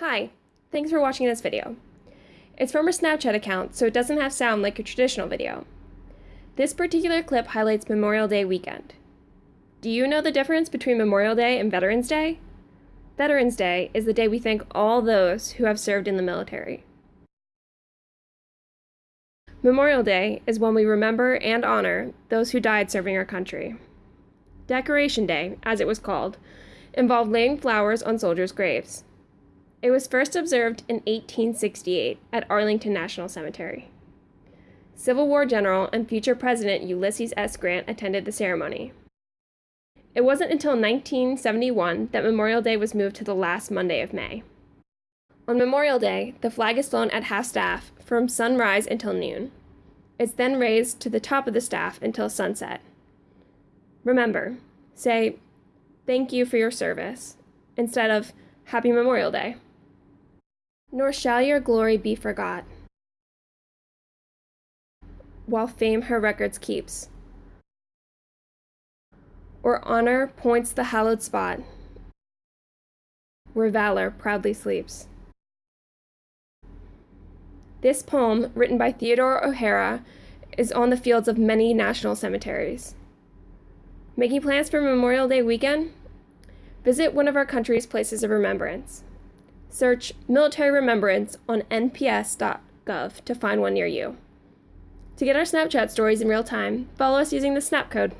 Hi, thanks for watching this video. It's from a Snapchat account, so it doesn't have sound like a traditional video. This particular clip highlights Memorial Day weekend. Do you know the difference between Memorial Day and Veterans Day? Veterans Day is the day we thank all those who have served in the military. Memorial Day is when we remember and honor those who died serving our country. Decoration Day, as it was called, involved laying flowers on soldiers' graves. It was first observed in 1868 at Arlington National Cemetery. Civil War general and future President Ulysses S. Grant attended the ceremony. It wasn't until 1971 that Memorial Day was moved to the last Monday of May. On Memorial Day, the flag is flown at half staff from sunrise until noon. It's then raised to the top of the staff until sunset. Remember, say, thank you for your service, instead of Happy Memorial Day. Nor shall your glory be forgot, while fame her records keeps, or honor points the hallowed spot, where valor proudly sleeps. This poem, written by Theodore O'Hara, is on the fields of many national cemeteries. Making plans for Memorial Day weekend? Visit one of our country's places of remembrance. Search Military Remembrance on nps.gov to find one near you. To get our Snapchat stories in real time, follow us using the Snap code.